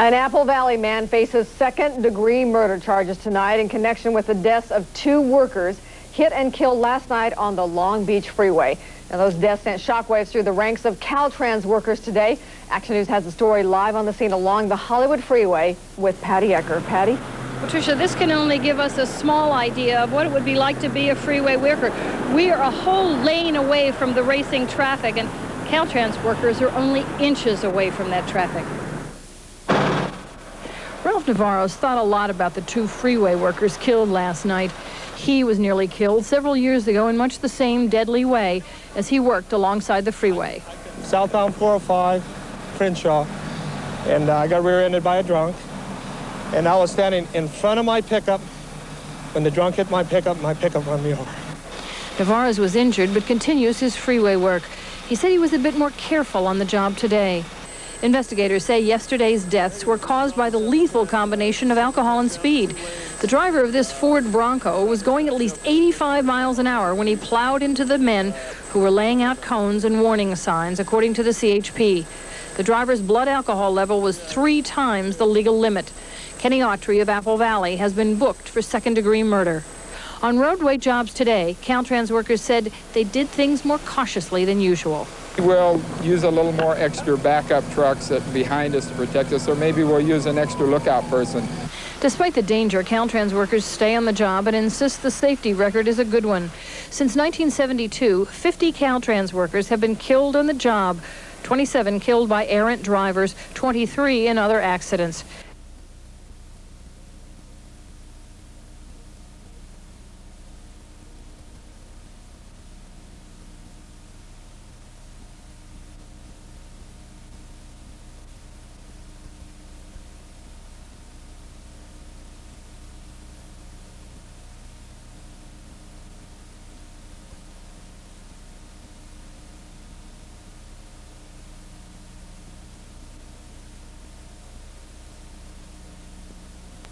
An Apple Valley man faces second-degree murder charges tonight in connection with the deaths of two workers hit and killed last night on the Long Beach Freeway. Now, those deaths sent shockwaves through the ranks of Caltrans workers today. Action News has the story live on the scene along the Hollywood Freeway with Patty Ecker. Patty? Patricia, this can only give us a small idea of what it would be like to be a freeway worker. We are a whole lane away from the racing traffic, and Caltrans workers are only inches away from that traffic. Navarro's thought a lot about the two freeway workers killed last night. He was nearly killed several years ago in much the same deadly way as he worked alongside the freeway. Southbound 405, Crenshaw, and uh, I got rear-ended by a drunk. And I was standing in front of my pickup. When the drunk hit my pickup, my pickup run me over. Navarro's was injured but continues his freeway work. He said he was a bit more careful on the job today. Investigators say yesterday's deaths were caused by the lethal combination of alcohol and speed. The driver of this Ford Bronco was going at least 85 miles an hour when he plowed into the men who were laying out cones and warning signs, according to the CHP. The driver's blood alcohol level was three times the legal limit. Kenny Autry of Apple Valley has been booked for second-degree murder. On roadway jobs today, Caltrans workers said they did things more cautiously than usual. We'll use a little more extra backup trucks behind us to protect us, or maybe we'll use an extra lookout person. Despite the danger, Caltrans workers stay on the job and insist the safety record is a good one. Since 1972, 50 Caltrans workers have been killed on the job, 27 killed by errant drivers, 23 in other accidents.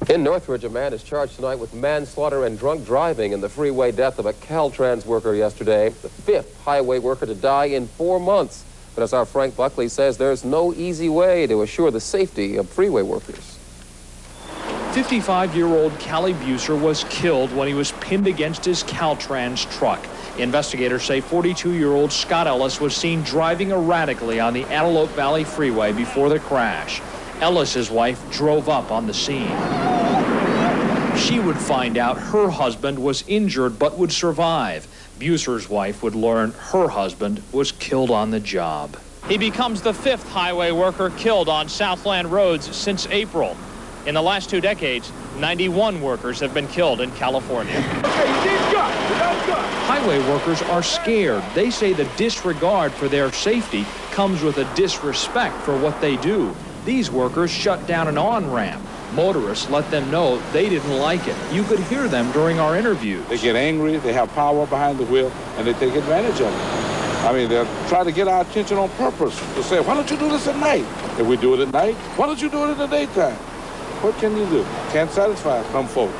In Northridge, a man is charged tonight with manslaughter and drunk driving in the freeway death of a Caltrans worker yesterday, the fifth highway worker to die in four months. But as our Frank Buckley says, there's no easy way to assure the safety of freeway workers. 55-year-old Callie Buser was killed when he was pinned against his Caltrans truck. Investigators say 42-year-old Scott Ellis was seen driving erratically on the Antelope Valley Freeway before the crash. Ellis's wife drove up on the scene. She would find out her husband was injured but would survive. Buser's wife would learn her husband was killed on the job. He becomes the fifth highway worker killed on Southland roads since April. In the last two decades, 91 workers have been killed in California. Highway workers are scared. They say the disregard for their safety comes with a disrespect for what they do. These workers shut down an on-ramp. Motorists let them know they didn't like it. You could hear them during our interviews. They get angry, they have power behind the wheel, and they take advantage of it. I mean, they'll try to get our attention on purpose to say, why don't you do this at night? If we do it at night, why don't you do it in the daytime? What can you do? Can't satisfy some folks.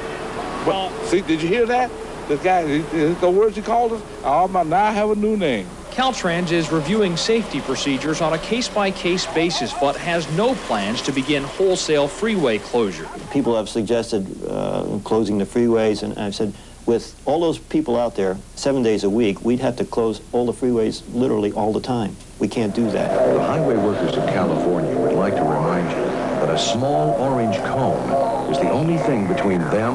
But, see, did you hear that? The guy, the words he called us, oh, now I have a new name. Caltrans is reviewing safety procedures on a case-by-case -case basis, but has no plans to begin wholesale freeway closure. People have suggested uh, closing the freeways, and I've said, with all those people out there, seven days a week, we'd have to close all the freeways literally all the time. We can't do that. The highway workers of California would like to remind you that a small orange cone is the only thing between them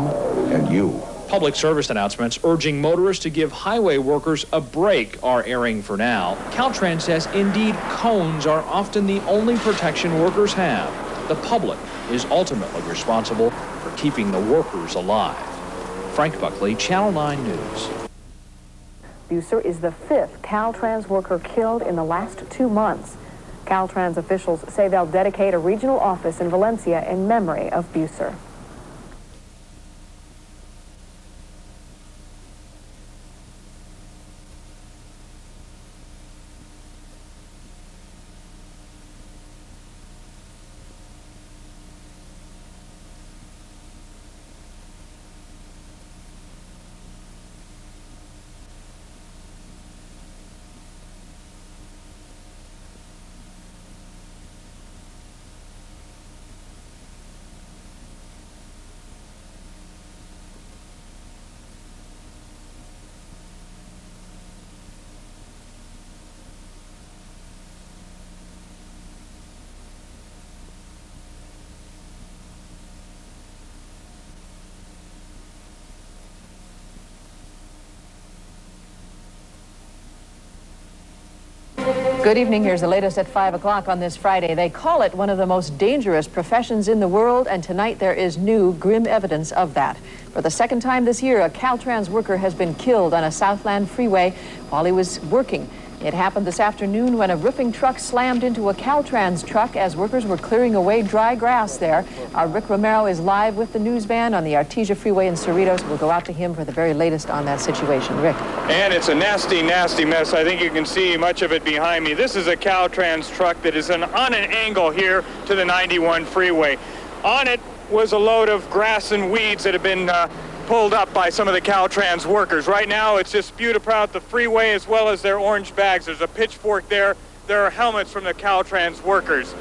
and you. Public service announcements urging motorists to give highway workers a break are airing for now. Caltrans says indeed cones are often the only protection workers have. The public is ultimately responsible for keeping the workers alive. Frank Buckley, Channel 9 News. Buser is the fifth Caltrans worker killed in the last two months. Caltrans officials say they'll dedicate a regional office in Valencia in memory of Buser. Good evening. Here's the latest at 5 o'clock on this Friday. They call it one of the most dangerous professions in the world, and tonight there is new grim evidence of that. For the second time this year, a Caltrans worker has been killed on a Southland freeway while he was working. It happened this afternoon when a roofing truck slammed into a Caltrans truck as workers were clearing away dry grass there. Our Rick Romero is live with the news van on the Artesia Freeway in Cerritos. We'll go out to him for the very latest on that situation. Rick. And it's a nasty, nasty mess. I think you can see much of it behind me. This is a Caltrans truck that is an, on an angle here to the 91 freeway. On it was a load of grass and weeds that have been uh, pulled up by some of the Caltrans workers. Right now, it's just spewed about the freeway as well as their orange bags. There's a pitchfork there. There are helmets from the Caltrans workers.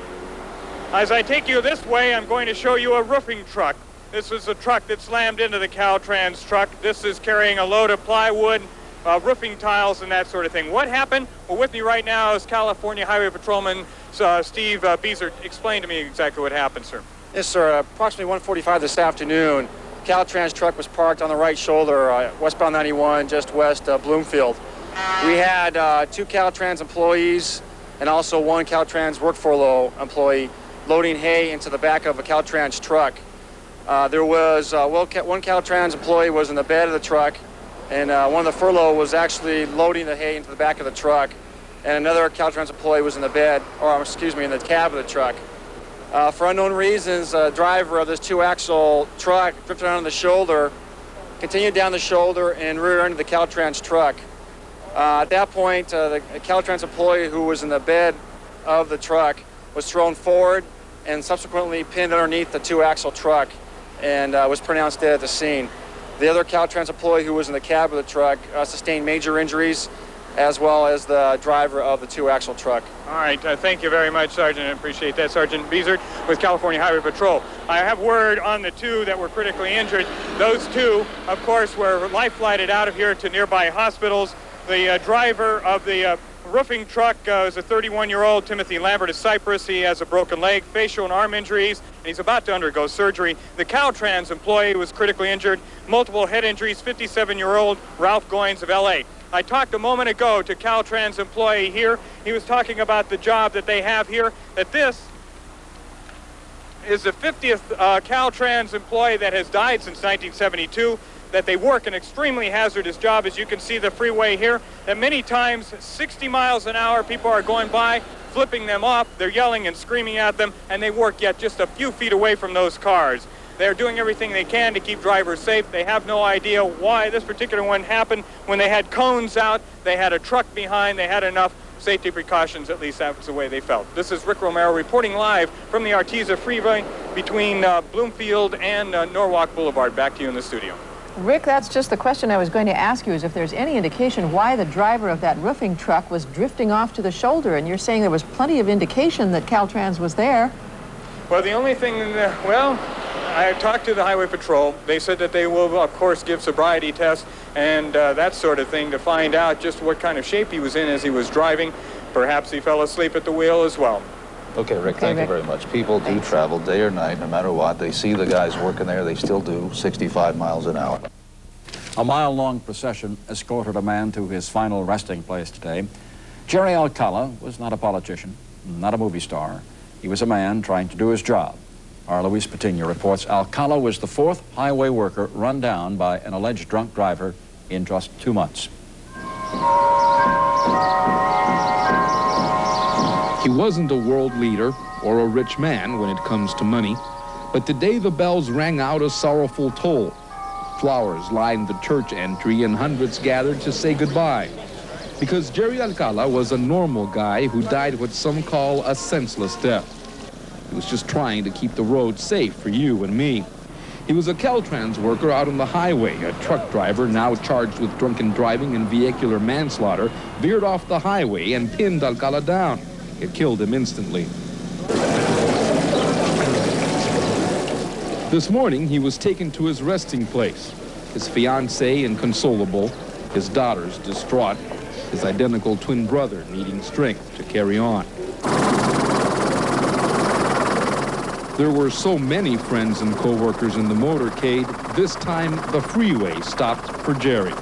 As I take you this way, I'm going to show you a roofing truck. This is a truck that slammed into the Caltrans truck. This is carrying a load of plywood, uh, roofing tiles, and that sort of thing. What happened? Well, with me right now is California Highway Patrolman uh, Steve uh, Beezer. Explain to me exactly what happened, sir. Yes, sir. Approximately 1:45 this afternoon, Caltrans truck was parked on the right shoulder, uh, westbound 91, just west of Bloomfield. We had uh, two Caltrans employees and also one Caltrans work furlough employee loading hay into the back of a Caltrans truck. Uh, there was uh, well, one Caltrans employee was in the bed of the truck, and uh, one of the furlough was actually loading the hay into the back of the truck, and another Caltrans employee was in the bed, or excuse me, in the cab of the truck. Uh, for unknown reasons, a driver of this two-axle truck drifted on the shoulder, continued down the shoulder and rear-ended the Caltrans truck. Uh, at that point, uh, the Caltrans employee who was in the bed of the truck was thrown forward and subsequently pinned underneath the two-axle truck and uh, was pronounced dead at the scene. The other Caltrans employee who was in the cab of the truck uh, sustained major injuries as well as the driver of the two-axle truck. All right, uh, thank you very much, Sergeant. I appreciate that. Sergeant Beezert with California Highway Patrol. I have word on the two that were critically injured. Those two, of course, were life flighted out of here to nearby hospitals. The uh, driver of the uh, roofing truck uh, is a 31-year-old Timothy Lambert of Cypress. He has a broken leg, facial and arm injuries, and he's about to undergo surgery. The Caltrans employee was critically injured, multiple head injuries, 57-year-old Ralph Goins of L.A. I talked a moment ago to Caltrans employee here. He was talking about the job that they have here, that this is the 50th uh, Caltrans employee that has died since 1972, that they work an extremely hazardous job, as you can see the freeway here, that many times 60 miles an hour people are going by, flipping them off, they're yelling and screaming at them, and they work yet just a few feet away from those cars. They're doing everything they can to keep drivers safe. They have no idea why this particular one happened. When they had cones out, they had a truck behind, they had enough safety precautions, at least that's the way they felt. This is Rick Romero reporting live from the Artesia Freeway between uh, Bloomfield and uh, Norwalk Boulevard. Back to you in the studio. Rick, that's just the question I was going to ask you, is if there's any indication why the driver of that roofing truck was drifting off to the shoulder, and you're saying there was plenty of indication that Caltrans was there. Well, the only thing, uh, well, I talked to the Highway Patrol. They said that they will, of course, give sobriety tests and uh, that sort of thing to find out just what kind of shape he was in as he was driving. Perhaps he fell asleep at the wheel as well. Okay, Rick, okay, thank Rick. you very much. People do Thanks. travel day or night, no matter what. They see the guys working there, they still do 65 miles an hour. A mile-long procession escorted a man to his final resting place today. Jerry Alcala was not a politician, not a movie star. He was a man trying to do his job. Our Luis Patiño reports Alcala was the fourth highway worker run down by an alleged drunk driver in just two months. He wasn't a world leader or a rich man when it comes to money, but today the bells rang out a sorrowful toll. Flowers lined the church entry and hundreds gathered to say goodbye. Because Jerry Alcala was a normal guy who died what some call a senseless death. He was just trying to keep the road safe for you and me. He was a Caltrans worker out on the highway. A truck driver, now charged with drunken driving and vehicular manslaughter, veered off the highway and pinned Alcala down. It killed him instantly. This morning, he was taken to his resting place. His fiancée inconsolable, his daughters distraught, his identical twin brother needing strength to carry on. There were so many friends and co-workers in the motorcade, this time the freeway stopped for Jerry.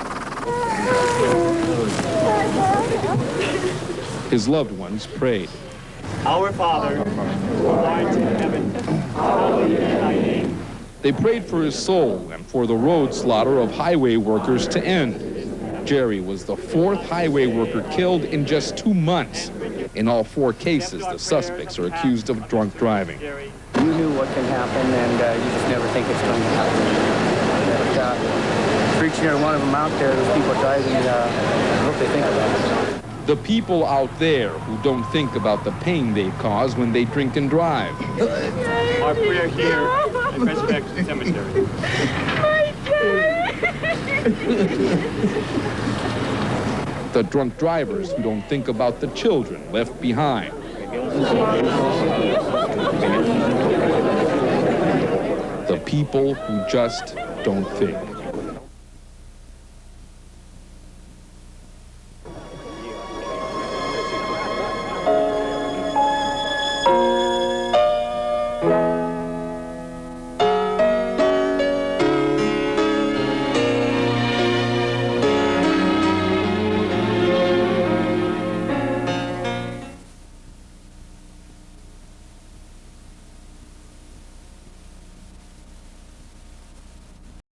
His loved ones prayed. Our Father, who art in heaven, hallowed be thy name. They prayed for his soul and for the road slaughter of highway workers to end. Jerry was the fourth highway worker killed in just two months. In all four cases, the suspects are accused of drunk driving. You knew what can happen, and uh, you just never think it's going to happen. But, uh, for each and every one of them out there, those people driving, uh, I hope they think about it. The people out there who don't think about the pain they cause when they drink and drive. Our prayer here at Resurrection Cemetery. The drunk drivers who don't think about the children left behind. The people who just don't think.